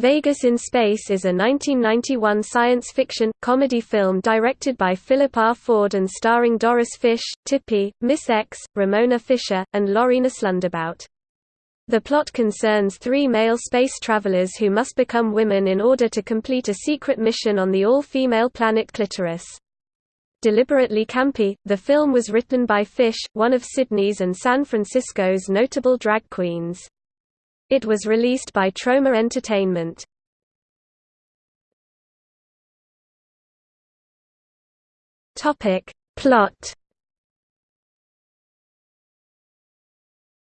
Vegas in Space is a 1991 science fiction, comedy film directed by Philip R. Ford and starring Doris Fish, Tippy, Miss X, Ramona Fischer, and Lorena Slundabout. The plot concerns three male space travelers who must become women in order to complete a secret mission on the all-female planet Clitoris. Deliberately campy, the film was written by Fish, one of Sydney's and San Francisco's notable drag queens. It was released by Troma Entertainment. Topic. Plot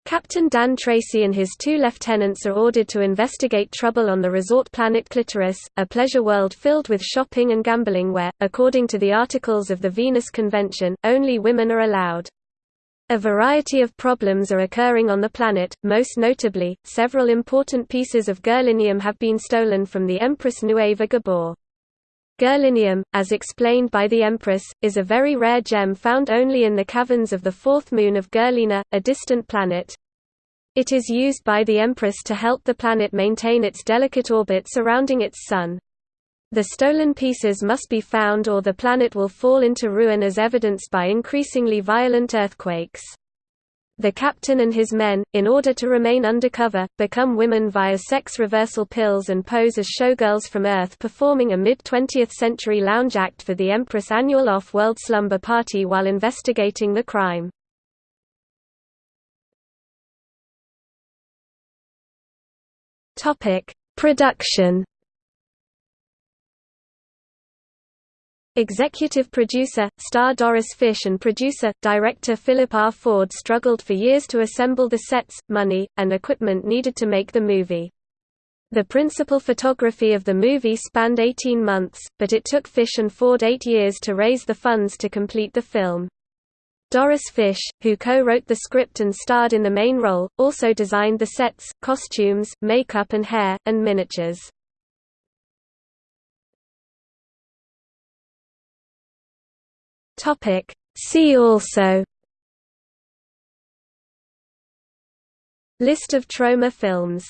Captain Dan Tracy and his two lieutenants are ordered to investigate trouble on the resort planet Clitoris, a pleasure world filled with shopping and gambling where, according to the Articles of the Venus Convention, only women are allowed. A variety of problems are occurring on the planet, most notably, several important pieces of Gerlinium have been stolen from the Empress Nueva Gabor. Gerlinium, as explained by the Empress, is a very rare gem found only in the caverns of the fourth moon of Gerlina, a distant planet. It is used by the Empress to help the planet maintain its delicate orbit surrounding its Sun. The stolen pieces must be found or the planet will fall into ruin as evidenced by increasingly violent earthquakes. The captain and his men, in order to remain undercover, become women via sex reversal pills and pose as showgirls from Earth performing a mid-20th century lounge act for the Empress' annual off-world slumber party while investigating the crime. Production Executive producer, star Doris Fish and producer, director Philip R. Ford struggled for years to assemble the sets, money, and equipment needed to make the movie. The principal photography of the movie spanned 18 months, but it took Fish and Ford eight years to raise the funds to complete the film. Doris Fish, who co-wrote the script and starred in the main role, also designed the sets, costumes, makeup and hair, and miniatures. Topic. See also. List of Troma films